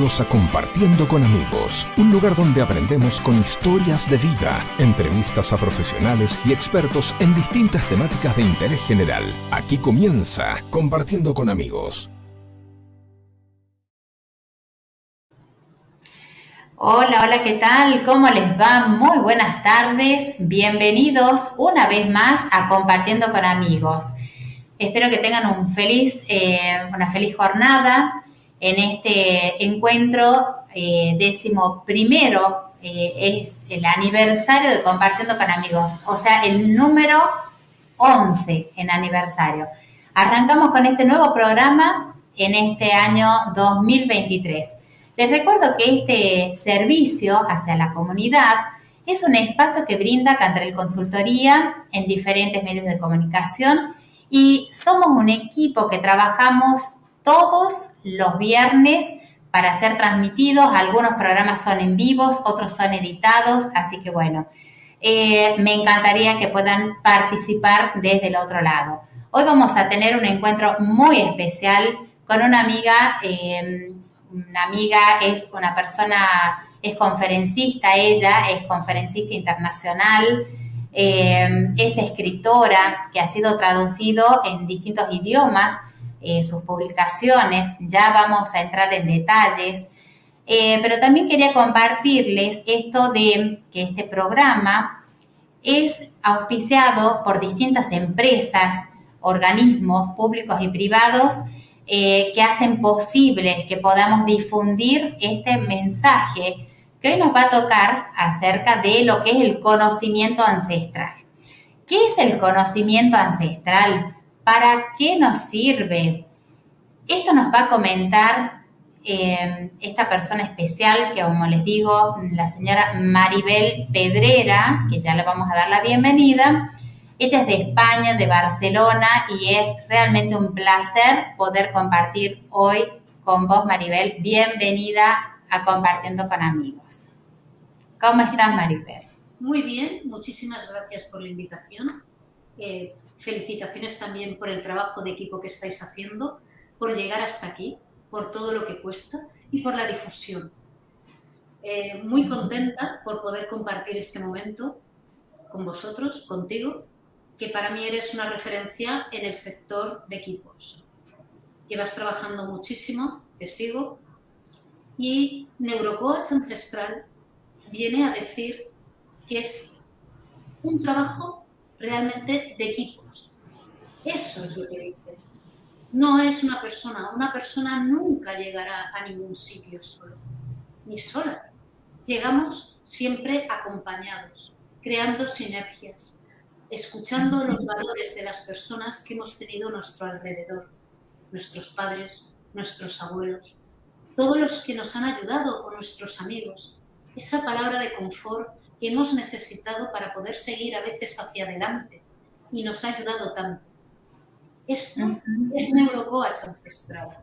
A Compartiendo con Amigos, un lugar donde aprendemos con historias de vida, entrevistas a profesionales y expertos en distintas temáticas de interés general. Aquí comienza Compartiendo con Amigos. Hola, hola, ¿qué tal? ¿Cómo les va? Muy buenas tardes. Bienvenidos una vez más a Compartiendo con Amigos. Espero que tengan un feliz, eh, una feliz jornada en este encuentro eh, décimo primero. Eh, es el aniversario de Compartiendo con Amigos, o sea, el número 11 en aniversario. Arrancamos con este nuevo programa en este año 2023. Les recuerdo que este servicio hacia la comunidad es un espacio que brinda Cantrell Consultoría en diferentes medios de comunicación y somos un equipo que trabajamos todos los viernes para ser transmitidos. Algunos programas son en vivos, otros son editados, así que bueno, eh, me encantaría que puedan participar desde el otro lado. Hoy vamos a tener un encuentro muy especial con una amiga. Eh, una amiga es una persona, es conferencista ella, es conferencista internacional, eh, es escritora que ha sido traducido en distintos idiomas, eh, sus publicaciones, ya vamos a entrar en detalles, eh, pero también quería compartirles esto de que este programa es auspiciado por distintas empresas, organismos públicos y privados que hacen posible que podamos difundir este mensaje que hoy nos va a tocar acerca de lo que es el conocimiento ancestral. ¿Qué es el conocimiento ancestral? ¿Para qué nos sirve? Esto nos va a comentar eh, esta persona especial que, como les digo, la señora Maribel Pedrera, que ya le vamos a dar la bienvenida. Ella es de España, de Barcelona, y es realmente un placer poder compartir hoy con vos, Maribel. Bienvenida a Compartiendo con Amigos. ¿Cómo estás, Maribel? Muy bien, muchísimas gracias por la invitación. Eh, felicitaciones también por el trabajo de equipo que estáis haciendo, por llegar hasta aquí, por todo lo que cuesta y por la difusión. Eh, muy contenta por poder compartir este momento con vosotros, contigo, que para mí eres una referencia en el sector de equipos. Llevas trabajando muchísimo, te sigo, y Neurocoach Ancestral viene a decir que es un trabajo realmente de equipos. Eso es lo que dice. No es una persona. Una persona nunca llegará a ningún sitio solo, ni sola. Llegamos siempre acompañados, creando sinergias, escuchando los valores de las personas que hemos tenido a nuestro alrededor, nuestros padres, nuestros abuelos, todos los que nos han ayudado o nuestros amigos, esa palabra de confort que hemos necesitado para poder seguir a veces hacia adelante y nos ha ayudado tanto. Esto es neurocoach ancestral.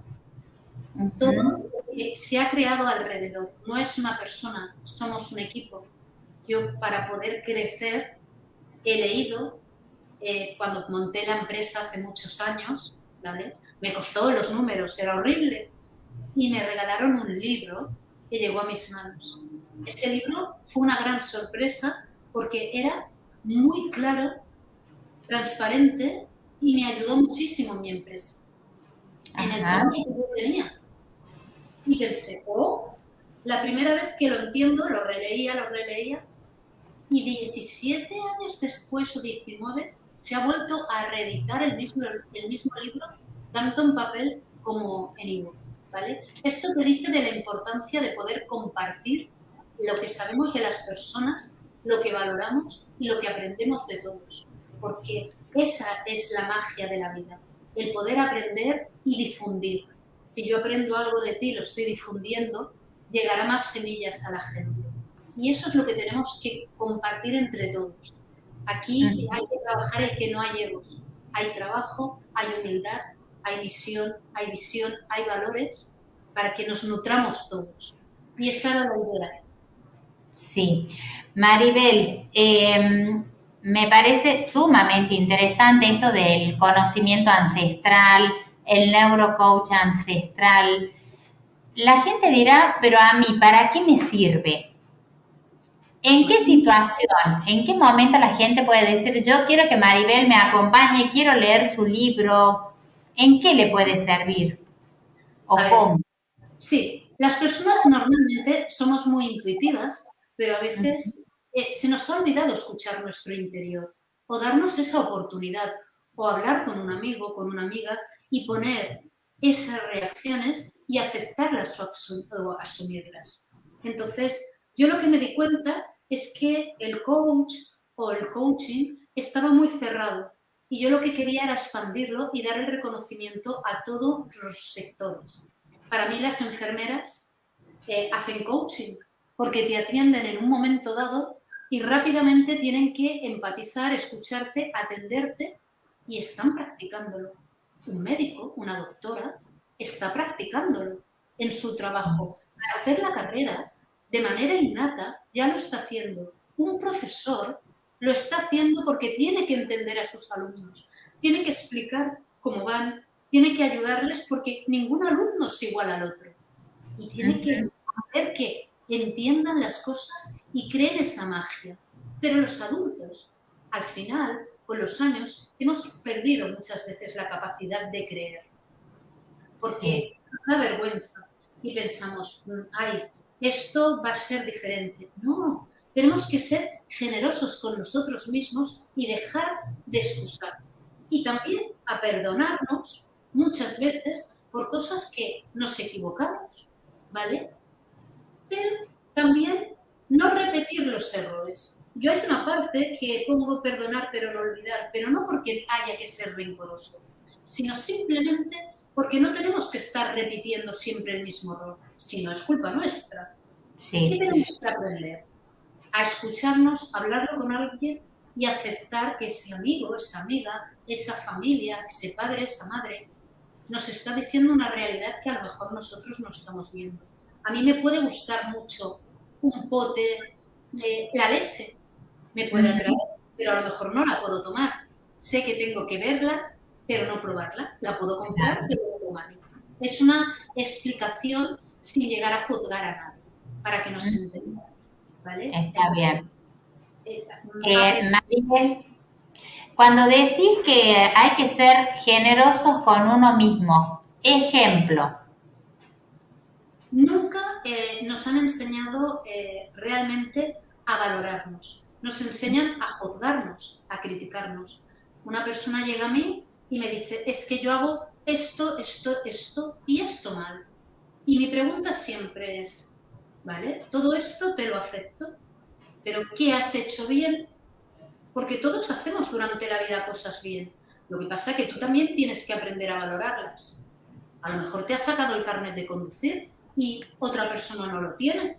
Todo lo que se ha creado alrededor no es una persona, somos un equipo. Yo para poder crecer he leído, eh, cuando monté la empresa hace muchos años, ¿vale? me costó los números, era horrible, y me regalaron un libro que llegó a mis manos. Ese libro fue una gran sorpresa porque era muy claro, transparente y me ayudó muchísimo en mi empresa, en el trabajo que yo tenía. Y pensé, oh, la primera vez que lo entiendo, lo releía, lo releía, y 17 años después o 19 se ha vuelto a reeditar el mismo, el mismo libro, tanto en papel como en ebook. Esto te dice de la importancia de poder compartir lo que sabemos de las personas, lo que valoramos y lo que aprendemos de todos, porque esa es la magia de la vida, el poder aprender y difundir. Si yo aprendo algo de ti, lo estoy difundiendo, llegará más semillas a la gente. Y eso es lo que tenemos que compartir entre todos. Aquí hay que trabajar el que no hay egos. Hay trabajo, hay humildad, hay misión, hay visión, hay valores para que nos nutramos todos. Y esa era la idea. Sí. Maribel, em, me parece sumamente interesante esto del conocimiento ancestral, el neurocoach ancestral. la gente dirá, pero a mí, ¿para qué me sirve? ¿En qué situación, en qué momento la gente puede decir, yo quiero que Maribel me acompañe, quiero leer su libro? ¿En qué le puede servir? ¿O cómo? Sí, las personas normalmente somos muy intuitivas, pero a veces eh, se nos ha olvidado escuchar nuestro interior o darnos esa oportunidad o hablar con un amigo, con una amiga y poner esas reacciones y aceptarlas o, asumirlas. Entonces, yo lo que me di cuenta es que el coach o el coaching estaba muy cerrado y yo lo que quería era expandirlo y dar el reconocimiento a todos los sectores. Para mí las enfermeras eh, hacen coaching porque te atienden en un momento dado y rápidamente tienen que empatizar, escucharte, atenderte y están practicándolo. Un médico, una doctora, está practicándolo en su trabajo. Para hacer la carrera de manera innata ya lo está haciendo. Un profesor lo está haciendo porque tiene que entender a sus alumnos, tiene que explicar cómo van, tiene que ayudarles porque ningún alumno es igual al otro. Y tiene que hacer que entiendan las cosas y creen esa magia. Pero los adultos, al final, con los años, hemos perdido muchas veces la capacidad de creer. Porque nos da vergüenza y pensamos, mm, ay, esto va a ser diferente. No, tenemos que ser generosos con nosotros mismos y dejar de excusarnos. Y también a perdonarnos muchas veces por cosas que nos equivocamos, ¿vale? Pero también no repetir los errores. Yo hay una parte que pongo perdonar pero no olvidar, pero no porque haya que ser rencoroso, sino simplemente porque no tenemos que estar repitiendo siempre el mismo error, sino es culpa nuestra. Sí. ¿Qué tenemos que aprender? A escucharnos, hablarlo con alguien y aceptar que ese amigo, esa amiga, esa familia, ese padre, esa madre, nos está diciendo una realidad que a lo mejor nosotros no estamos viendo. A mí me puede gustar mucho un pote de la leche, me puede atraer, pero a lo mejor no la puedo tomar. Sé que tengo que verla, pero no probarla. La puedo comprar, pero no tomarla. Es una explicación sin llegar a juzgar a nadie, para que nos entendamos. ¿vale? Está bien. Eh, eh cuando decís que hay que ser generosos con uno mismo, ejemplo. Eh, nos han enseñado eh, realmente a valorarnos. Nos enseñan a juzgarnos, a criticarnos. Una persona llega a mí y me dice, es que yo hago esto, esto, esto y esto mal. Y mi pregunta siempre es, ¿vale? Todo esto te lo acepto, pero ¿qué has hecho bien? Porque todos hacemos durante la vida cosas bien. Lo que pasa es que tú también tienes que aprender a valorarlas. A lo mejor te has sacado el carnet de conducir y otra persona no lo tiene.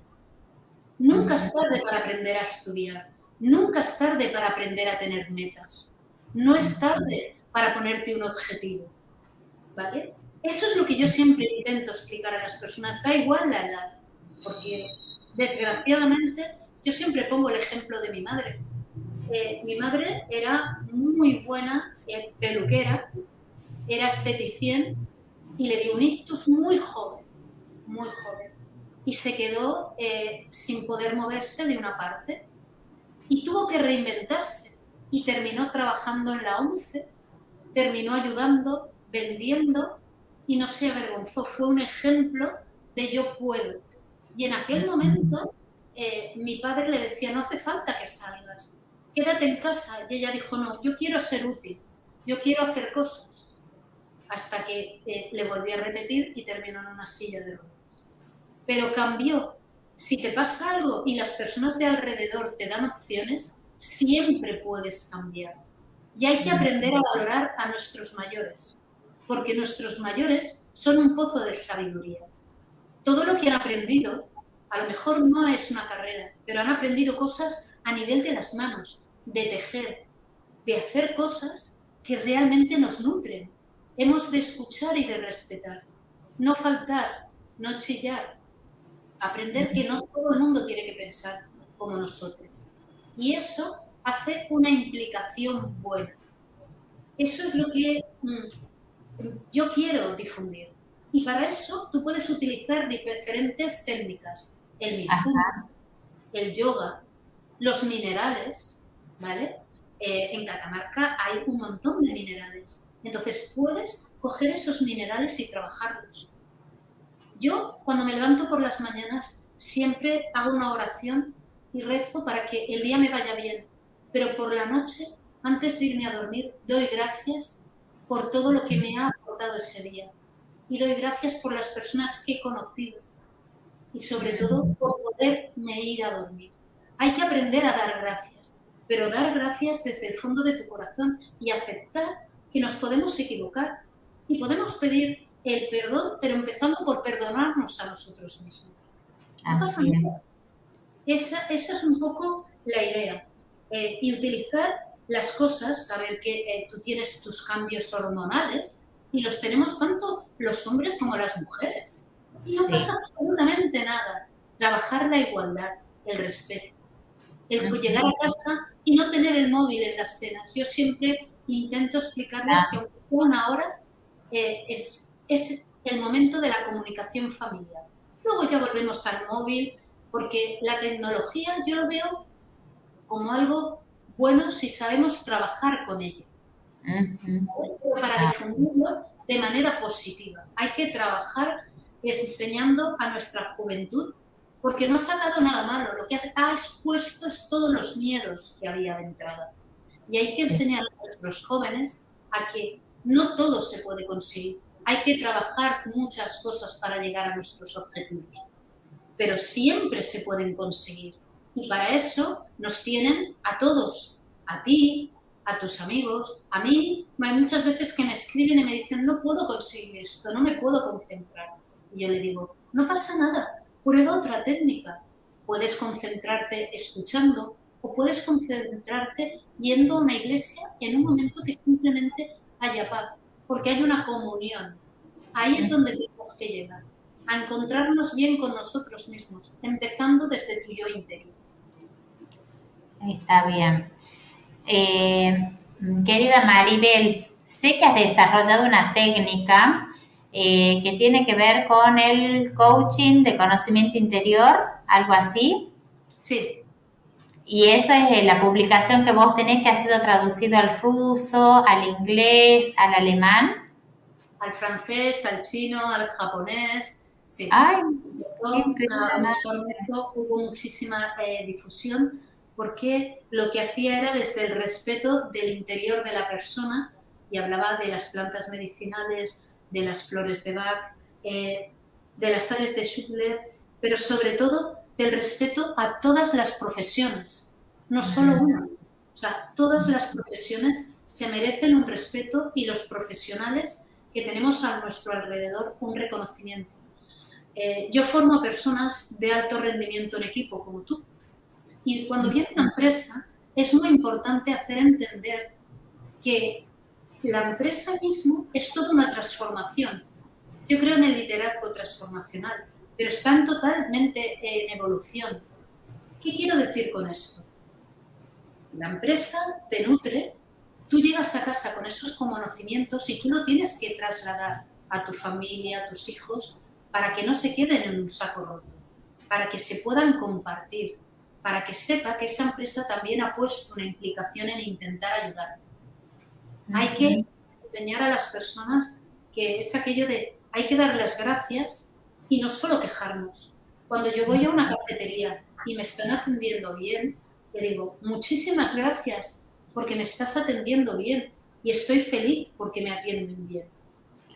Nunca es tarde para aprender a estudiar. Nunca es tarde para aprender a tener metas. No es tarde para ponerte un objetivo. ¿Vale? Eso es lo que yo siempre intento explicar a las personas. Da igual la edad. Porque desgraciadamente yo siempre pongo el ejemplo de mi madre. Eh, mi madre era muy buena eh, peluquera, era esteticien y le dio un ictus muy joven muy joven y se quedó eh, sin poder moverse de una parte y tuvo que reinventarse y terminó trabajando en la ONCE, terminó ayudando, vendiendo y no se avergonzó. Fue un ejemplo de yo puedo. Y en aquel momento eh, mi padre le decía, no hace falta que salgas, quédate en casa. Y ella dijo, no, yo quiero ser útil, yo quiero hacer cosas. Hasta que eh, le volví a repetir y terminó en una silla de ruedas pero cambió. Si te pasa algo y las personas de alrededor te dan opciones, siempre puedes cambiar. Y hay que aprender a valorar a nuestros mayores, porque nuestros mayores son un pozo de sabiduría. Todo lo que han aprendido, a lo mejor no es una carrera, pero han aprendido cosas a nivel de las manos, de tejer, de hacer cosas que realmente nos nutren. Hemos de escuchar y de respetar, no faltar, no chillar, Aprender que no todo el mundo tiene que pensar como nosotros. Y eso hace una implicación buena. Eso es lo que mm, yo quiero difundir. Y para eso tú puedes utilizar diferentes técnicas. El el yoga, los minerales, ¿vale? Eh, en Catamarca hay un montón de minerales. Entonces puedes coger esos minerales y trabajarlos. Yo, cuando me levanto por las mañanas, siempre hago una oración y rezo para que el día me vaya bien. Pero por la noche, antes de irme a dormir, doy gracias por todo lo que me ha aportado ese día. Y doy gracias por las personas que he conocido. Y sobre todo por poderme ir a dormir. Hay que aprender a dar gracias, pero dar gracias desde el fondo de tu corazón y aceptar que nos podemos equivocar y podemos pedir el perdón, pero empezando por perdonarnos a nosotros mismos. esa, esa, es un poco la idea. Eh, y utilizar las cosas, saber que eh, tú tienes tus cambios hormonales y los tenemos tanto los hombres como las mujeres. Y no pasa absolutamente nada. Trabajar la igualdad, el respeto. El llegar a casa y no tener el móvil en las cenas. Yo siempre intento explicarles que una hora eh, es, es el momento de la comunicación familiar. Luego ya volvemos al móvil, porque la tecnología yo lo veo como algo bueno si sabemos trabajar con ello. Para difundirlo de manera positiva. Hay que trabajar enseñando a nuestra juventud, porque no ha sacado nada malo, lo que ha expuesto es todos los miedos que había de entrada. Y hay que enseñar a nuestros jóvenes a que no todo se puede conseguir. Hay que trabajar muchas cosas para llegar a nuestros objetivos, pero siempre se pueden conseguir. Y para eso nos tienen a todos, a ti, a tus amigos, a mí. Hay muchas veces que me escriben y me dicen, no puedo conseguir esto, no me puedo concentrar. Y yo le digo, no pasa nada, prueba otra técnica. Puedes concentrarte escuchando, o puedes concentrarte yendo a una iglesia en un momento que simplemente haya paz, porque hay una comunión. Ahí es donde tenemos que llegar, a encontrarnos bien con nosotros mismos, empezando desde tu yo interior. Está bien. Eh, querida Maribel, sé que has desarrollado una técnica eh, que tiene que ver con el coaching de conocimiento interior, algo así. Sí. Y esa es la publicación que vos tenés que ha sido traducido al ruso, al inglés, al alemán. Al francés, al chino, al japonés. Sí. Ay, hubo muchísima eh, difusión porque lo que hacía era desde el respeto del interior de la persona y hablaba de las plantas medicinales, de las flores de Bach, eh, de las sales de Schubler, pero sobre todo del respeto a todas las profesiones, no solo una. O sea, todas las profesiones se merecen un respeto y los profesionales que tenemos a nuestro alrededor un reconocimiento. Eh, yo formo a personas de alto rendimiento en equipo, como tú. Y cuando viene una empresa, es muy importante hacer entender que la empresa mismo es toda una transformación. Yo creo en el liderazgo transformacional pero están totalmente en evolución. ¿Qué quiero decir con esto? La empresa te nutre, tú llegas a casa con esos conocimientos y tú lo tienes que trasladar a tu familia, a tus hijos, para que no se queden en un saco roto, para que se puedan compartir, para que sepa que esa empresa también ha puesto una implicación en intentar ayudarte. Hay que enseñar a las personas que es aquello de hay que dar las gracias y no solo quejarnos. Cuando yo voy a una cafetería y me están atendiendo bien, le digo, muchísimas gracias porque me estás atendiendo bien y estoy feliz porque me atienden bien.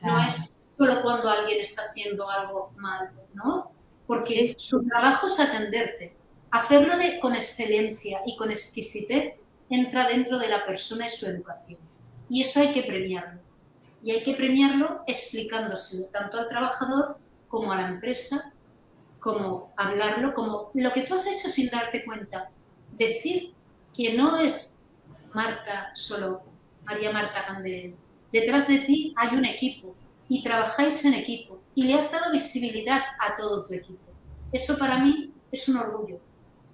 No es solo cuando alguien está haciendo algo mal, ¿no? Porque su trabajo es atenderte. Hacerlo de, con excelencia y con exquisitez entra dentro de la persona y su educación. Y eso hay que premiarlo. Y hay que premiarlo explicándoselo tanto al trabajador como a la empresa, como hablarlo, como lo que tú has hecho sin darte cuenta. Decir que no es Marta solo, María Marta Candelero. Detrás de ti hay un equipo y trabajáis en equipo y le has dado visibilidad a todo tu equipo. Eso para mí es un orgullo,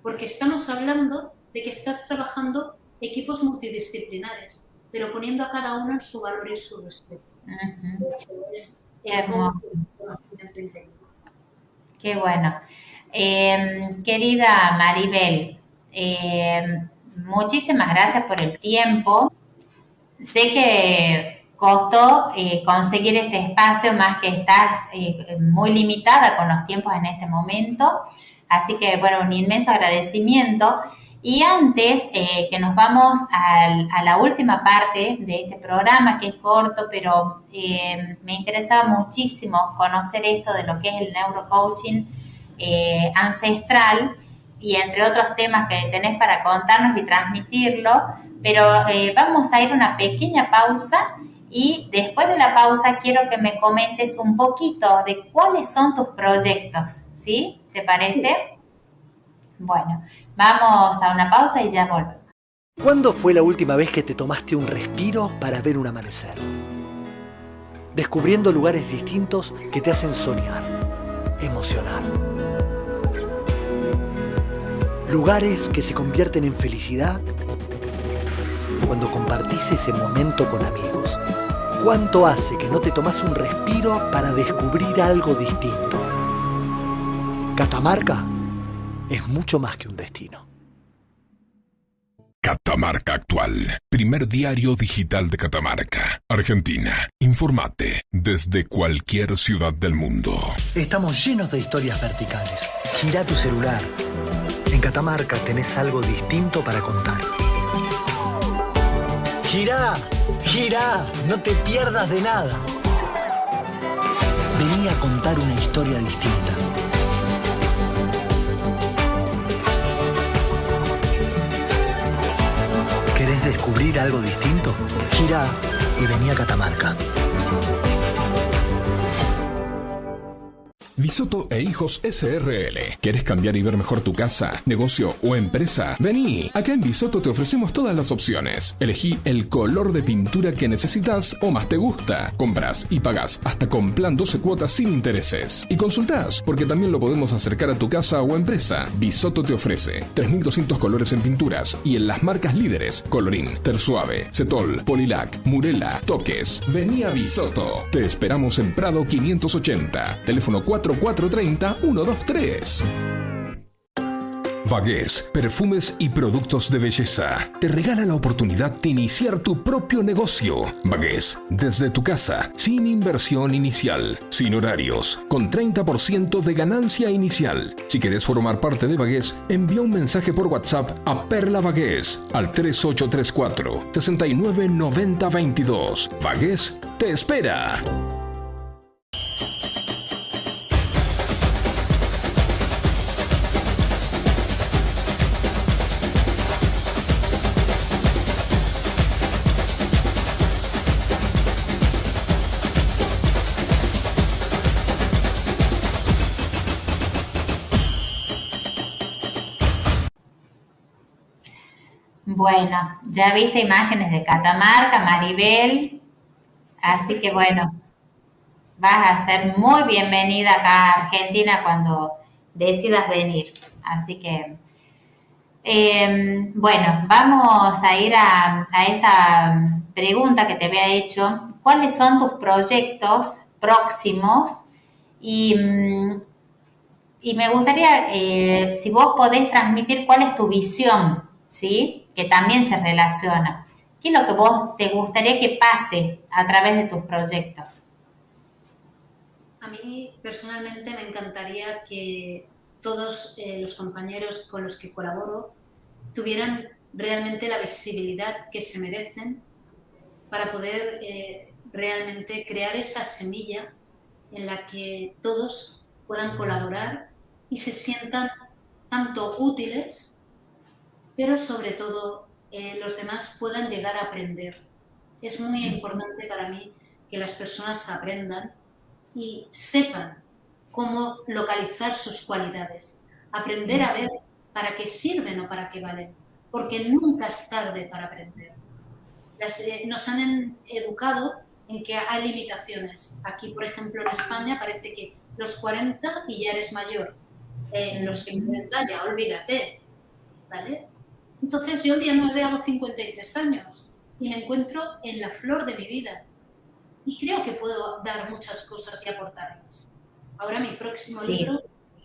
porque estamos hablando de que estás trabajando equipos multidisciplinares, pero poniendo a cada uno en su valor y su respeto Qué hermoso. Qué bueno. Em, querida Maribel, em, muchísimas gracias por el tiempo. Sé que costó eh, conseguir este espacio, más que estás eh, muy limitada con los tiempos en este momento. Así que, bueno, un inmenso agradecimiento. Y antes eh, que nos vamos a la última parte de este programa, que es corto, pero me interesaba muchísimo conocer esto de lo que es el neurocoaching ancestral y entre otros temas que tenés para contarnos y transmitirlo. Pero vamos a ir a una pequeña pausa y después de la pausa quiero que me comentes un poquito de cuáles son tus proyectos, ¿sí? ¿Te parece? Bueno, vamos a una pausa y ya volvemos. ¿Cuándo fue la última vez que te tomaste un respiro para ver un amanecer? Descubriendo lugares distintos que te hacen soñar, emocionar. Lugares que se convierten en felicidad cuando compartís ese momento con amigos ¿Cuánto hace que no te tomas un respiro para descubrir algo distinto? Catamarca es mucho más que un destino. Catamarca Actual, primer diario digital de Catamarca, Argentina. Informate desde cualquier ciudad del mundo. Estamos llenos de historias verticales. Gira tu celular. En Catamarca tenés algo distinto para contar. Gira Gira, no te pierdas de nada. Vení a contar una historia distinta. ¿Querés descubrir algo distinto? Gira y vení a Catamarca. Bisoto e Hijos SRL. ¿Quieres cambiar y ver mejor tu casa, negocio o empresa? Vení, acá en Bisoto te ofrecemos todas las opciones. Elegí el color de pintura que necesitas o más te gusta. Compras y pagas hasta con plan 12 cuotas sin intereses. Y consultás, porque también lo podemos acercar a tu casa o empresa. Bisoto te ofrece 3.200 colores en pinturas y en las marcas líderes Colorín, Tersuave, Cetol, Polilac, Murela, Toques. Vení a Bisoto. Te esperamos en Prado 580. Teléfono 4 430 123. Vagues, perfumes y productos de belleza. Te regala la oportunidad de iniciar tu propio negocio. Vagues, desde tu casa, sin inversión inicial, sin horarios, con 30% de ganancia inicial. Si quieres formar parte de Vagues, envía un mensaje por WhatsApp a Perla Vagues al 3834 699022. Vagues te espera. Bueno, ya viste imágenes de Catamarca, Maribel, así que bueno, vas a ser muy bienvenida acá a Argentina cuando decidas venir. Así que, em, bueno, vamos a ir a, esta pregunta que te había hecho. ¿Cuáles son tus proyectos próximos? Y, mm, y me gustaría, eh, si vos podés transmitir cuál es tu visión, ¿sí? Que también se relaciona. ¿Qué es lo que vos te gustaría que pase a través de tus proyectos? A mí personalmente me encantaría que todos eh, los compañeros con los que colaboro tuvieran realmente la visibilidad que se merecen para poder eh, realmente crear esa semilla en la que todos puedan colaborar y se sientan tanto útiles pero sobre todo eh, los demás puedan llegar a aprender. Es muy importante para mí que las personas aprendan y sepan cómo localizar sus cualidades, aprender a ver para qué sirven o para qué valen, porque nunca es tarde para aprender. Eh, nos han educado en que hay limitaciones. Aquí, por ejemplo, en España parece que los 40 y ya eres mayor. en los 50 ya olvídate, ¿vale? Entonces yo el día 9 hago 53 años y me encuentro en la flor de mi vida. y creo que puedo dar muchas cosas y aportarlas. Ahora mi próximo libro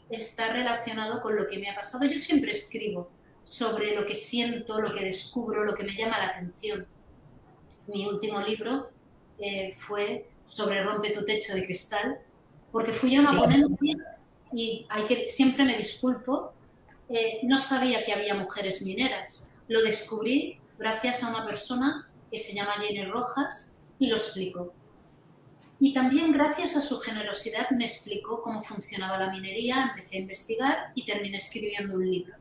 está relacionado con lo que me ha pasado. Yo siempre escribo sobre lo que siento, lo que descubro, lo que me llama la atención. Mi último libro eh, fue sobre Rompe tu techo de cristal, porque fui a una ponencia y hay que, siempre me disculpo, eh, no sabía que había mujeres mineras. Lo descubrí gracias a una persona que se llama Jenny Rojas y lo explicó. Y también gracias a su generosidad me explicó cómo funcionaba la minería, empecé a investigar y terminé escribiendo un libro.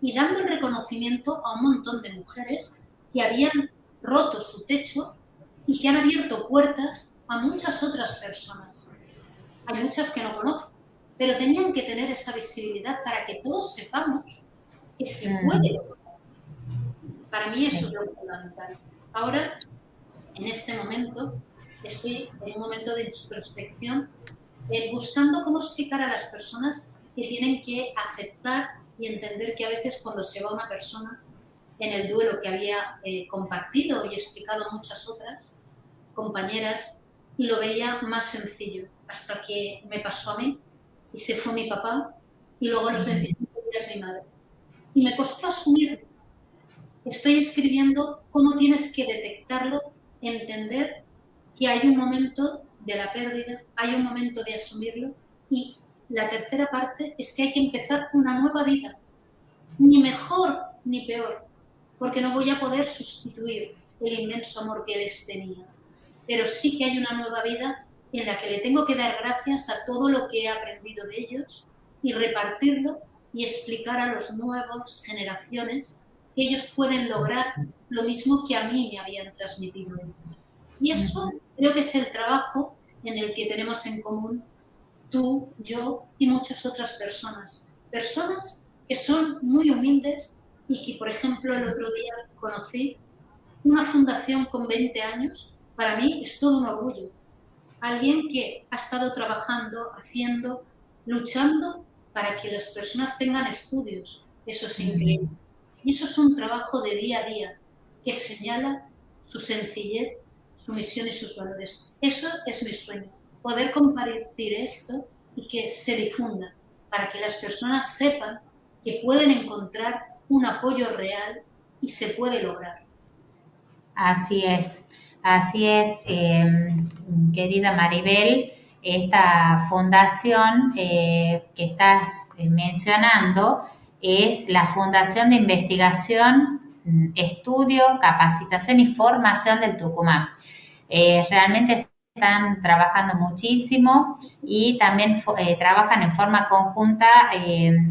Y dando el reconocimiento a un montón de mujeres que habían roto su techo y que han abierto puertas a muchas otras personas. Hay muchas que no conozco, pero tenían que tener esa visibilidad para que todos sepamos que se puede. Para mí eso es lo fundamental. Ahora, en este momento, estoy en un momento de introspección, eh, buscando cómo explicar a las personas que tienen que aceptar y entender que a veces cuando se va una persona en el duelo que había eh, compartido y explicado a muchas otras compañeras y lo veía más sencillo hasta que me pasó a mí y se fue mi papá y luego a los 25 días mi madre. Y me costó asumir. Estoy escribiendo cómo tienes que detectarlo, entender que hay un momento de la pérdida, hay un momento de asumirlo y la tercera parte es que hay que empezar una nueva vida, ni mejor ni peor, porque no voy a poder sustituir el inmenso amor que les tenía, pero sí que hay una nueva vida en la que le tengo que dar gracias a todo lo que he aprendido de ellos y repartirlo y explicar a las nuevas generaciones que ellos pueden lograr lo mismo que a mí me habían transmitido. Y eso creo que es el trabajo en el que tenemos en común tú, yo y muchas otras personas. Personas que son muy humildes y que, por ejemplo, el otro día conocí una fundación con 20 años. Para mí es todo un orgullo alguien que ha estado trabajando, haciendo, luchando para que las personas tengan estudios. Eso es increíble. Y eso es un trabajo de día a día que señala su sencillez, su misión y sus valores. Eso es mi sueño, poder compartir esto y que se difunda para que las personas sepan que pueden encontrar un apoyo real y se puede lograr. Así es. Así es, em, querida Maribel, esta fundación eh, que estás eh, mencionando es la Fundación de Investigación, mm, Estudio, Capacitación y Formación del Tucumán. Eh, realmente están trabajando muchísimo y también trabajan en forma conjunta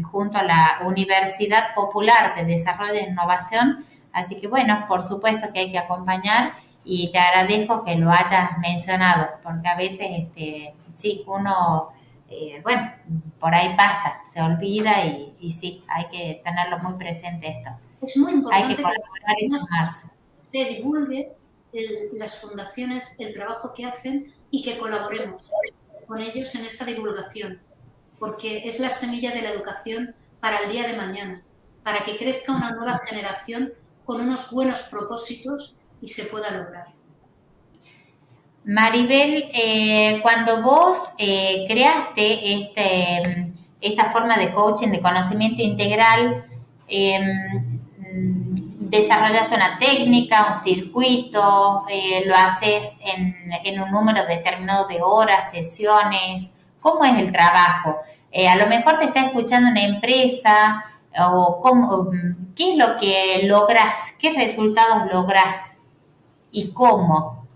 junto a la Universidad Popular de Desarrollo e Innovación. Así que bueno, por supuesto que hay que acompañar y te agradezco que lo hayas mencionado, porque a veces, este, sí, uno, eh, bueno, por ahí pasa, se olvida y, sí, hay que tenerlo muy presente esto. Es muy importante hay que colaborar y sumarse. Se divulgue las fundaciones, el trabajo que hacen y que colaboremos con ellos en esa divulgación, porque es la semilla de la educación para el día de mañana, para que crezca una nueva generación con unos buenos propósitos y se pueda lograr. Maribel, eh, cuando vos eh, creaste este, esta forma de coaching de conocimiento integral, em, desarrollaste una técnica, un circuito, eh, lo haces en, un número determinado de horas, sesiones. ¿Cómo es el trabajo? a lo mejor te está escuchando una empresa o qué es lo que logras, qué resultados logras y cómo.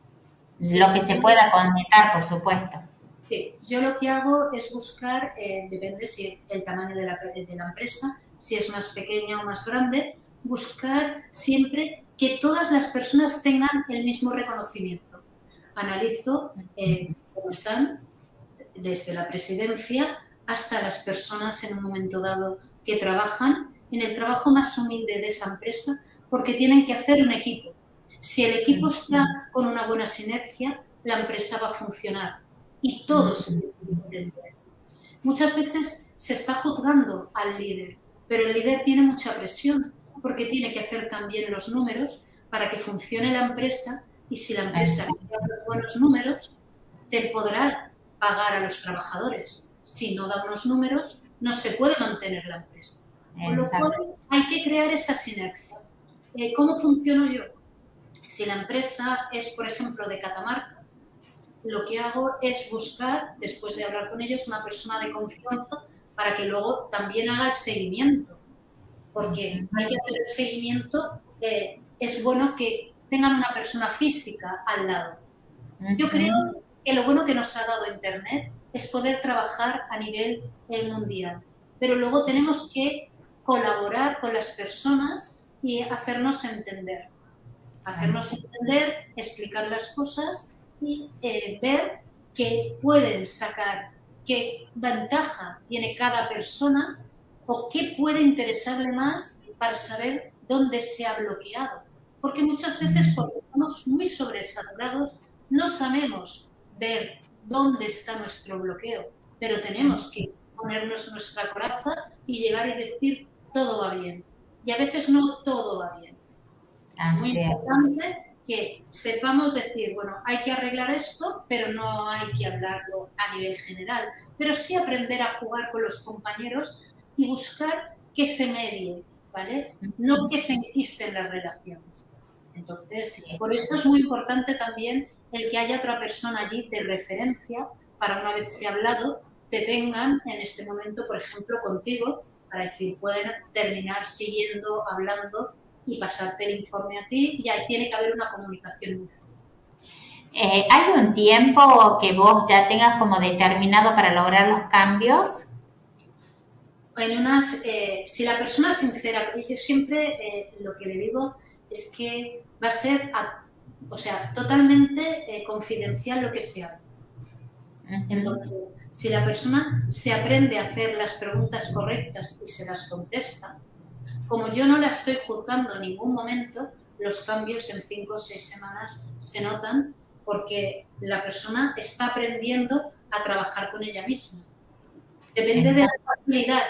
lo que se pueda conectar, por supuesto. Sí, yo lo que hago es buscar, eh, depende si el tamaño de la, de la empresa, si es más pequeña o más grande, buscar siempre que todas las personas tengan el mismo reconocimiento. Analizo eh, cómo están desde la presidencia hasta las personas en un momento dado que trabajan en el trabajo más humilde de esa empresa porque tienen que hacer un equipo. Si el equipo está con una buena sinergia, la empresa va a funcionar y todos Muchas veces se está juzgando al líder, pero el líder tiene mucha presión porque tiene que hacer también los números para que funcione la empresa Y si la empresa tiene los buenos números, te podrá pagar a los trabajadores. Si no da unos números, no se puede mantener la empresa. Con lo cual, hay que crear esa sinergia. Eh, ¿Cómo funciono yo? Si la empresa es, por ejemplo, de Catamarca, lo que hago es buscar, después de hablar con ellos, una persona de confianza para que luego también haga el seguimiento. Porque hay que hacer el seguimiento, eh, es bueno que tengan una persona física al lado. Yo creo que lo bueno que nos ha dado Internet es poder trabajar a nivel eh, mundial, pero luego tenemos que colaborar con las personas y hacernos entender. Hacernos entender, explicar las cosas y eh, ver qué pueden sacar, qué ventaja tiene cada persona o qué puede interesarle más para saber dónde se ha bloqueado. Porque muchas veces cuando estamos muy sobresaturados no sabemos ver dónde está nuestro bloqueo, pero tenemos que ponernos nuestra coraza y llegar y decir todo va bien. Y a veces no todo va bien. Es muy importante que sepamos decir, bueno, hay que arreglar esto, pero no hay que hablarlo a nivel general, pero sí aprender a jugar con los compañeros y buscar que se medie, ¿vale? No que se enquisten las relaciones. Entonces, por eso es muy importante también el que haya otra persona allí de referencia para una vez se ha hablado, te tengan en este momento, por ejemplo, contigo, para decir, pueden terminar siguiendo, hablando y pasarte el informe a ti y ahí tiene que haber una comunicación muy eh, ¿Hay un tiempo que vos ya tengas como determinado para lograr los cambios? En unas, eh, si la persona es sincera, yo siempre eh, lo que le digo es que va a ser, o sea, totalmente confidencial lo que sea. Entonces, si la persona se aprende a hacer las preguntas correctas y se las contesta, como yo no la estoy juzgando en ningún momento, los cambios en cinco o seis semanas se notan porque la persona está aprendiendo a trabajar con ella misma. Depende de la facilidad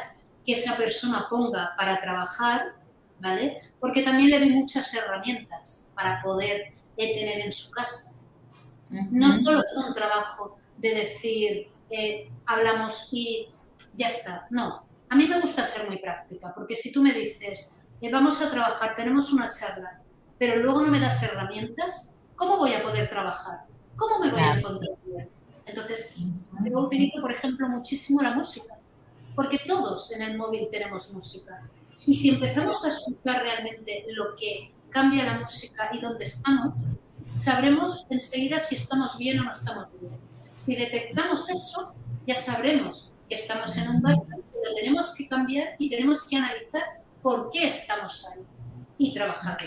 que esa persona ponga para trabajar, ¿vale? Porque también le doy muchas herramientas para poder tener en su casa. No solo es un trabajo de decir, eh, hablamos y ya está, no, a mí me gusta ser muy práctica, porque si tú me dices, eh, vamos a trabajar, tenemos una charla, pero luego no me das herramientas, ¿cómo voy a poder trabajar? ¿Cómo me voy a encontrar bien? Entonces, yo utilizo, por ejemplo, muchísimo la música, porque todos en el móvil tenemos música. Y si empezamos a escuchar realmente lo que cambia la música y dónde estamos, sabremos enseguida si estamos bien o no estamos bien. Si detectamos eso, ya sabremos estamos en un bache lo tenemos que cambiar y tenemos que analizar por qué estamos ahí y trabajar.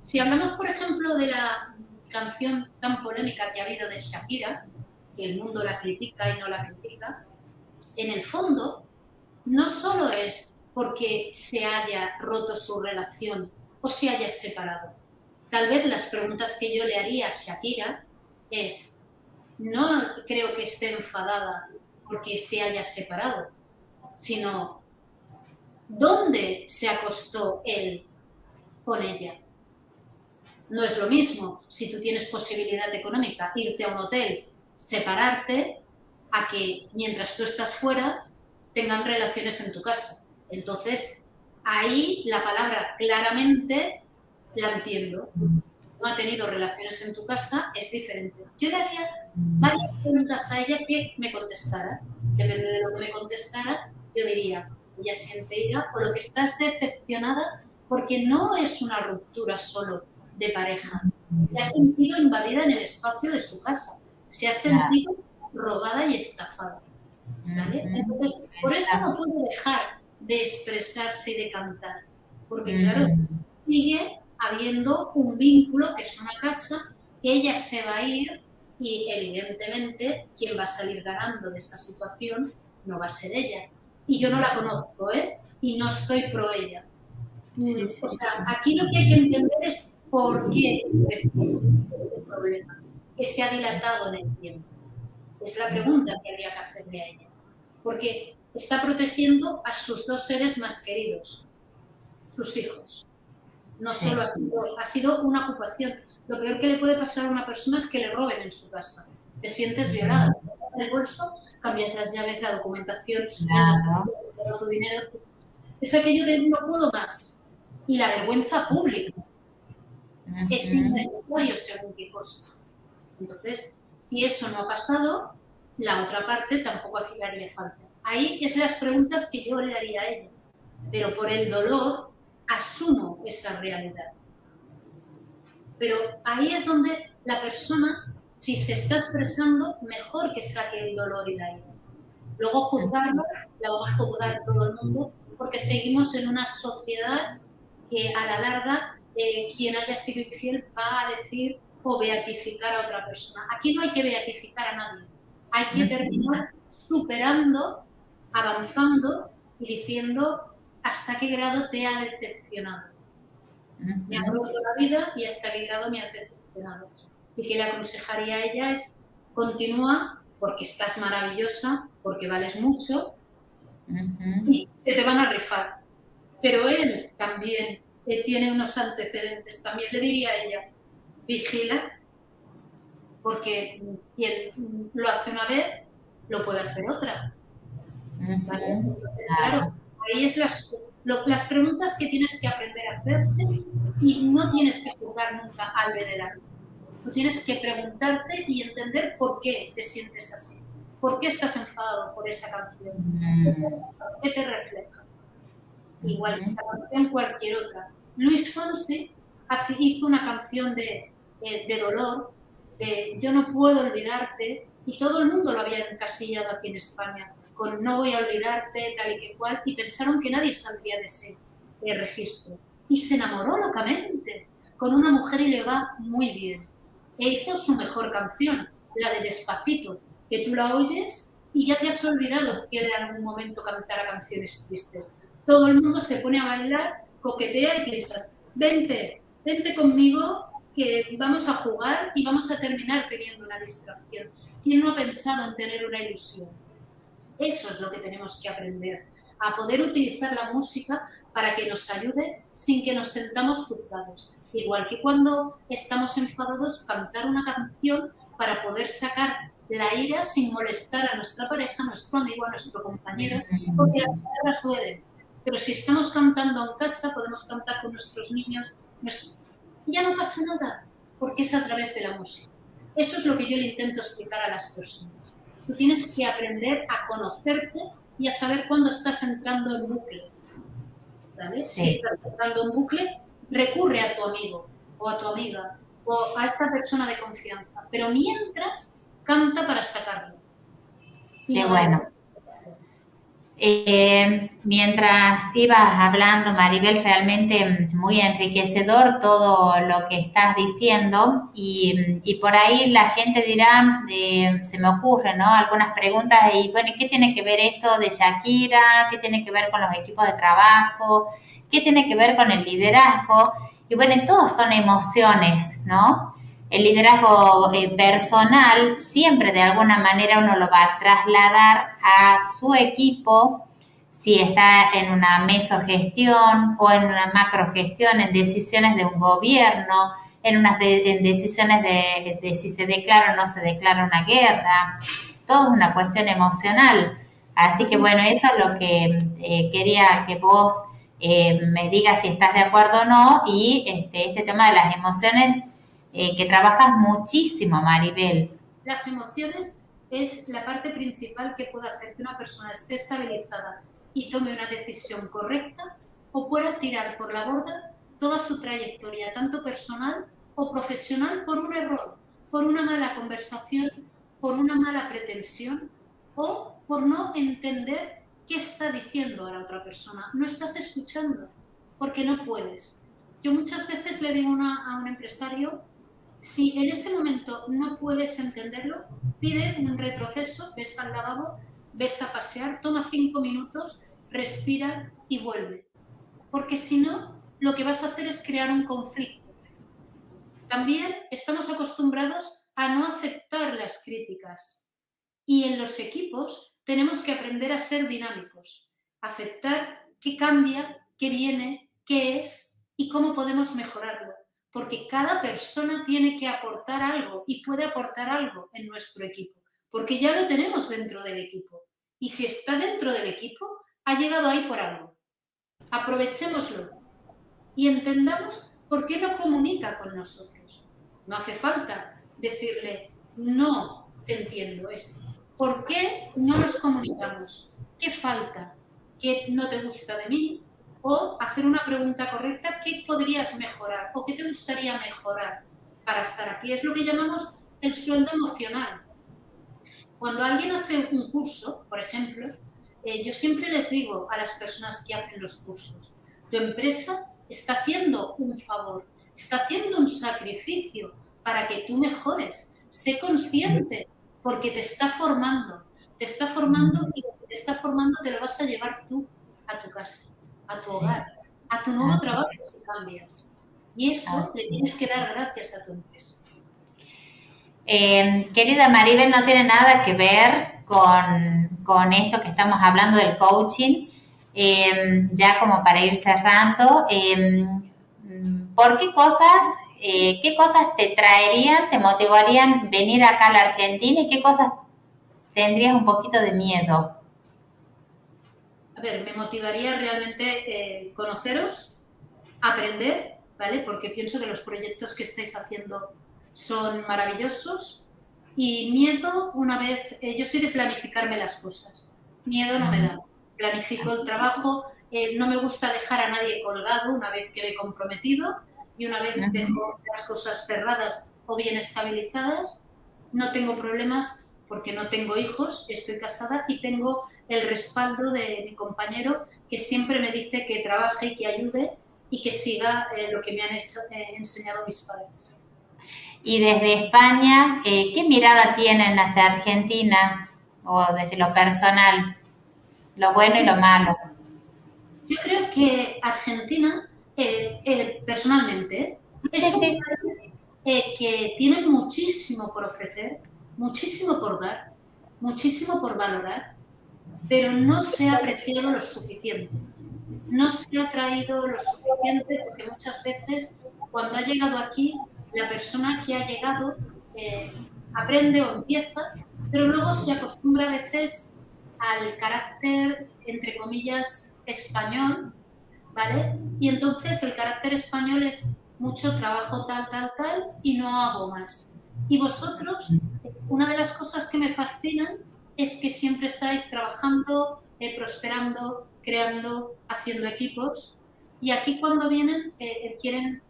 Si hablamos, por ejemplo, de la canción tan polémica que ha habido de Shakira, que el mundo la critica y no la critica, en el fondo no solo es porque se haya roto su relación o se haya separado. Tal vez las preguntas que yo le haría a Shakira es, no creo que esté enfadada porque se haya separado, sino dónde se acostó él con ella. No es lo mismo si tú tienes posibilidad económica irte a un hotel, separarte, a que mientras tú estás fuera tengan relaciones en tu casa. Entonces, ahí la palabra claramente la entiendo. No ha tenido relaciones en tu casa, es diferente. Yo le haría varias preguntas a ella que me contestara. Depende de lo que me contestara, yo diría, ella siente ira o lo que estás decepcionada porque no es una ruptura solo de pareja. Se ha sentido invadida en el espacio de su casa. Se ha sentido robada y estafada. Entonces, por eso no puede dejar de expresarse y de cantar. Porque, claro, sigue habiendo un vínculo que es una casa, que ella se va a ir y evidentemente quien va a salir ganando de esa situación no va a ser ella. Y yo no la conozco, ¿eh? Y no estoy pro ella. O sea, aquí lo que hay que entender es por qué ese problema, que se ha dilatado en el tiempo. Es la pregunta que habría que hacerle a ella. Porque está protegiendo a sus dos seres más queridos, sus hijos. No solo ha sido, ha sido una ocupación, lo peor que le puede pasar a una persona es que le roben en su casa. Te sientes violada. En el bolso cambias las llaves, la documentación, tu dinero. Es aquello de no puedo más. Y la vergüenza pública. Es innecesario según qué cosa. Entonces, si eso no ha pasado, la otra parte tampoco haría falta. Ahí es las preguntas que yo le haría a ella. Pero por el dolor asumo esa realidad. Pero ahí es donde la persona, si se está expresando, mejor que saque el dolor y la ira. Luego juzgarlo, la va a juzgar todo el mundo, porque seguimos en una sociedad que a la larga eh, quien haya sido infiel va a decir o beatificar a otra persona. Aquí no hay que beatificar a nadie. Hay que terminar superando, avanzando y diciendo hasta qué grado te ha decepcionado. Me ha roto la vida y hasta qué grado me ha decepcionado. Así que le aconsejaría a ella es continúa porque estás maravillosa, porque vales mucho y se te van a rifar. Pero él también tiene unos antecedentes. También le diría a ella, vigila, porque quien lo hace una vez, lo puede hacer otra. claro, ahí es las, las preguntas que tienes que aprender a hacerte y no tienes que juzgar nunca al de delante. Tú tienes que preguntarte y entender por qué te sientes así. ¿Por qué estás enfadado por esa canción? ¿Qué te refleja? Igual que esta canción, cualquier otra. Luis Fonsi hizo una canción de, de, de dolor, de Yo no puedo olvidarte, y todo el mundo lo había encasillado aquí en España con no voy a olvidarte, tal y que cual, y pensaron que nadie saldría de ese registro. Y se enamoró locamente con una mujer y le va muy bien. E hizo su mejor canción, la de Despacito, que tú la oyes y ya te has olvidado que en algún momento cantara canciones tristes. Todo el mundo se pone a bailar, coquetea y piensas, vente, vente conmigo que vamos a jugar y vamos a terminar teniendo una distracción. ¿Quién no ha pensado en tener una ilusión? Eso es lo que tenemos que aprender, a poder utilizar la música para que nos ayude sin que nos sentamos juzgados. Igual que cuando estamos enfadados, cantar una canción para poder sacar la ira sin molestar a nuestra pareja, a nuestro amigo, a nuestro compañero, porque las palabras duelen. Pero si estamos cantando en casa, podemos cantar con nuestros niños, ya no pasa nada, porque es a través de la música. Eso es lo que yo le intento explicar a las personas. Tú tienes que aprender a conocerte y a saber cuándo estás entrando en bucle. ¿Vale? Si estás entrando en bucle, recurre a tu amigo o a tu amiga o a esa persona de confianza. Pero mientras, canta para sacarlo. Qué bueno. Eh, mientras ibas hablando, Maribel, realmente muy enriquecedor todo lo que estás diciendo y, por ahí la gente dirá, se me ocurren, ¿no? Algunas preguntas y bueno, ¿qué tiene que ver esto de Shakira? ¿Qué tiene que ver con los equipos de trabajo? ¿Qué tiene que ver con el liderazgo? Y bueno, todos son emociones, ¿no? El liderazgo eh, personal siempre de alguna manera uno lo va a trasladar a su equipo, si está en una mesogestión o en una macrogestión, en decisiones de un gobierno, en unas decisiones de, si se declara o no se declara una guerra. Todo es una cuestión emocional. Así que bueno, eso es lo que eh, quería que vos eh, me digas si estás de acuerdo o no. Y este, este tema de las emociones eh, que trabajas muchísimo, Maribel. Las emociones es la parte principal que puede hacer que una persona esté estabilizada y tome una decisión correcta o pueda tirar por la borda toda su trayectoria, tanto personal o profesional, por un error, por una mala conversación, por una mala pretensión o por no entender qué está diciendo a la otra persona. No estás escuchando porque no puedes. Yo muchas veces le digo a un empresario si en ese momento no puedes entenderlo, pide un retroceso, ves al lavabo, ves a pasear, toma cinco minutos, respira y vuelve. Porque si no, lo que vas a hacer es crear un conflicto. También estamos acostumbrados a no aceptar las críticas. Y en los equipos tenemos que aprender a ser dinámicos, aceptar qué cambia, qué viene, qué es y cómo podemos mejorarlo porque cada persona tiene que aportar algo y puede aportar algo en nuestro equipo, porque ya lo tenemos dentro del equipo. Y si está dentro del equipo, ha llegado ahí por algo. Aprovechémoslo y entendamos por qué no comunica con nosotros. No hace falta decirle, no te entiendo esto. ¿Por qué no nos comunicamos? ¿Qué falta? ¿Qué no te gusta de mí? O hacer una pregunta correcta, ¿qué podrías mejorar? ¿O qué te gustaría mejorar para estar aquí? Es lo que llamamos el sueldo emocional. Cuando alguien hace un curso, por ejemplo, eh, yo siempre les digo a las personas que hacen los cursos, tu empresa está haciendo un favor, está haciendo un sacrificio para que tú mejores. Sé consciente porque te está formando, te está formando y lo que te está formando te lo vas a llevar tú a tu casa, a tu hogar, a tu nuevo trabajo si cambias. Y eso le tienes que dar gracias a tu empresa. Eh, querida Maribel, no tiene nada que ver con, esto que estamos hablando del coaching. Eh, ya como para ir cerrando, eh, ¿por qué cosas, qué cosas te traerían, te motivarían venir acá a la Argentina y qué cosas tendrías un poquito de miedo? A ver, me motivaría realmente conoceros, aprender, ¿vale? Porque pienso que los proyectos que estáis haciendo son maravillosos. Y miedo, una vez, eh, yo soy de planificarme las cosas. Miedo no me da. Planifico el trabajo, eh, no me gusta dejar a nadie colgado una vez que me he comprometido y una vez dejo las cosas cerradas o bien estabilizadas. No tengo problemas porque no tengo hijos, estoy casada y tengo el respaldo de mi compañero que siempre me dice que trabaje y que ayude y que siga eh, lo que me han hecho, enseñado mis padres. Y desde España, eh, ¿qué mirada tienen hacia Argentina o desde lo personal? Lo bueno y lo malo. Yo creo que Argentina, eh, eh, personalmente, es un país que tiene muchísimo por ofrecer, muchísimo por dar, muchísimo por valorar, pero no se ha apreciado lo suficiente. No se ha traído lo suficiente porque muchas veces cuando ha llegado aquí la persona que ha llegado eh, aprende o empieza, pero luego se acostumbra a veces al carácter, entre comillas, español, ¿vale? Y entonces el carácter español es mucho trabajo tal, tal, tal y no hago más. Y vosotros, una de las cosas que me fascinan es que siempre estáis trabajando, eh, prosperando, creando, haciendo equipos. Y aquí cuando vienen eh, quieren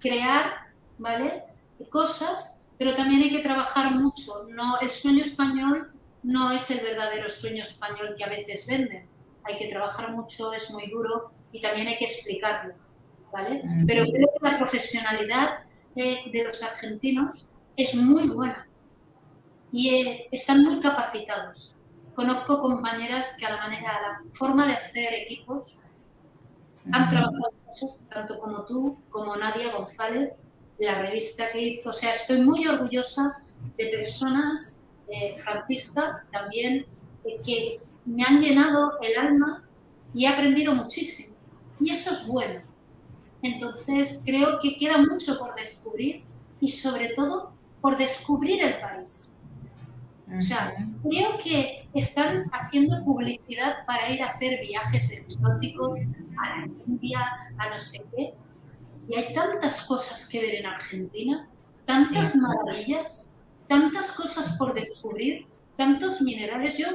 crear ¿vale? Cosas, pero también hay que trabajar mucho. No, el sueño español no es el verdadero sueño español que a veces venden. Hay que trabajar mucho, es muy duro y también hay que explicarlo, ¿vale? Pero creo que la profesionalidad de, los argentinos es muy buena y eh, están muy capacitados. Conozco compañeras que a la manera, a la forma de hacer equipos han trabajado mucho, tanto como tú, como Nadia González, la revista que hizo. O sea, estoy muy orgullosa de personas, eh, Francisca también, eh, que me han llenado el alma y he aprendido muchísimo. Y eso es bueno. Entonces, creo que queda mucho por descubrir y sobre todo por descubrir el país. O sea, creo que están haciendo publicidad para ir a hacer viajes exóticos a la India, a no sé qué, y hay tantas cosas que ver en Argentina, tantas maravillas, tantas cosas por descubrir, tantos minerales. Yo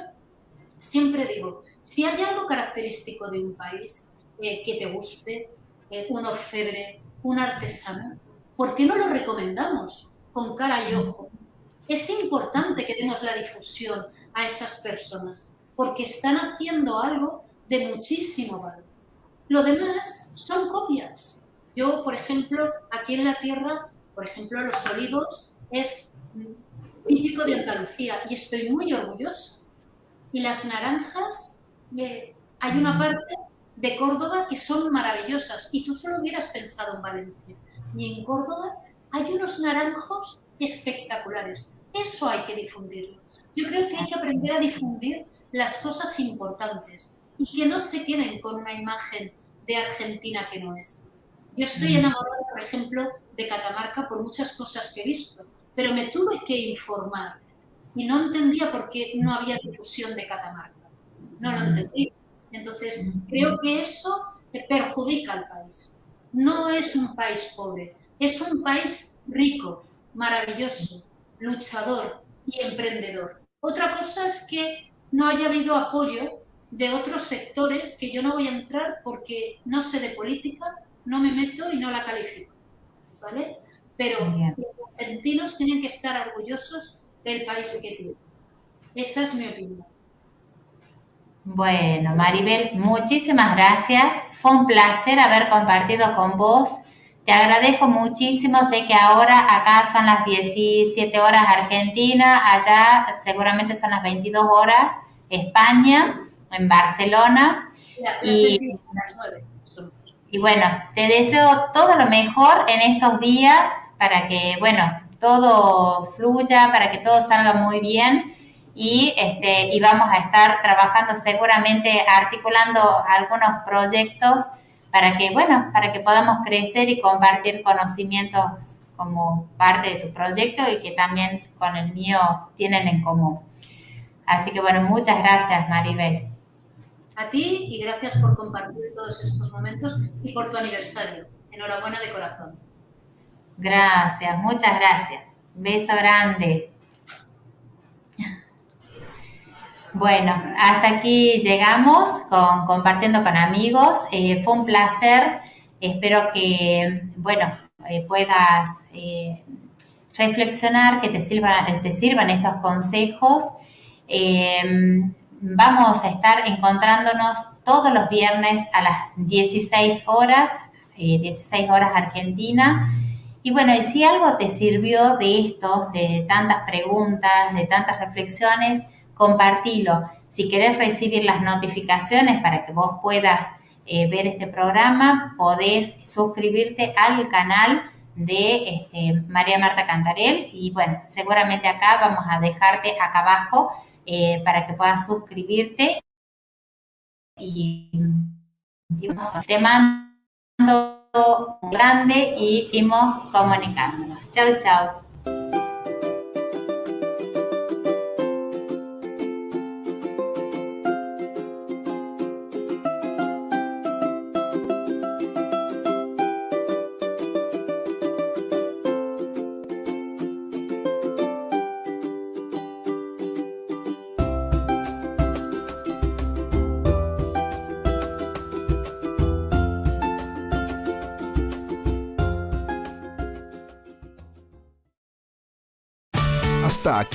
siempre digo, si hay algo característico de un país eh, que te guste, eh, un orfebre, un artesano, ¿por qué no lo recomendamos con cara y ojo? Es importante que demos la difusión a esas personas, porque están haciendo algo de muchísimo valor. Lo demás son copias. Yo, por ejemplo, aquí en la tierra, por ejemplo, los olivos es típico de Andalucía y estoy muy orgullosa. Y las naranjas, eh, hay una parte de Córdoba que son maravillosas y tú solo hubieras pensado en Valencia. Y en Córdoba hay unos naranjos espectaculares. Eso hay que difundirlo. Yo creo que hay que aprender a difundir las cosas importantes y que no se queden con una imagen de Argentina que no es. Yo estoy enamorada por ejemplo, de Catamarca por muchas cosas que he visto, pero me tuve que informar y no entendía por qué no había difusión de Catamarca. No lo entendí. Entonces, creo que eso perjudica al país. No es un país pobre, es un país rico, maravilloso, luchador y emprendedor. Otra cosa es que no haya habido apoyo de otros sectores que yo no voy a entrar porque no sé de política, no me meto y no la califico. ¿Vale? Pero los argentinos tienen que estar orgullosos del país que tienen. Esa es mi opinión. Bueno, Maribel, muchísimas gracias. Fue un placer haber compartido con vos. Te agradezco muchísimo. Sé que ahora acá son las 17 horas Argentina, allá seguramente son las 22 horas España, en Barcelona. Y, y bueno, te deseo todo lo mejor en estos días para que, bueno, todo fluya, para que todo salga muy bien y, este, y vamos a estar trabajando seguramente articulando algunos proyectos para que, bueno, para que podamos crecer y compartir conocimientos como parte de tu proyecto y que también con el mío tienen en común. Así que bueno, muchas gracias Maribel. A ti y gracias por compartir todos estos momentos y por tu aniversario. Enhorabuena de corazón. Gracias, muchas gracias. Beso grande. Bueno, hasta aquí llegamos con compartiendo con amigos. Eh, fue un placer. Espero que, bueno, eh, puedas eh, reflexionar, que te, sirva, te sirvan estos consejos. vamos a estar encontrándonos todos los viernes a las 16 horas, 16 horas Argentina. Y bueno, y si algo te sirvió de esto, de tantas preguntas, de tantas reflexiones, compartilo. Si querés recibir las notificaciones para que vos puedas eh, ver este programa, podés suscribirte al canal de este, María Marta Cantarel y bueno, seguramente acá vamos a dejarte acá abajo eh, para que puedas suscribirte y, te mando un grande y seguimos comunicándonos. Chau, chau.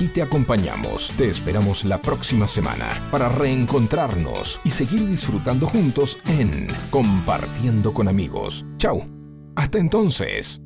Aquí te acompañamos. Te esperamos la próxima semana para reencontrarnos y seguir disfrutando juntos en Compartiendo con amigos. Chau. Hasta entonces.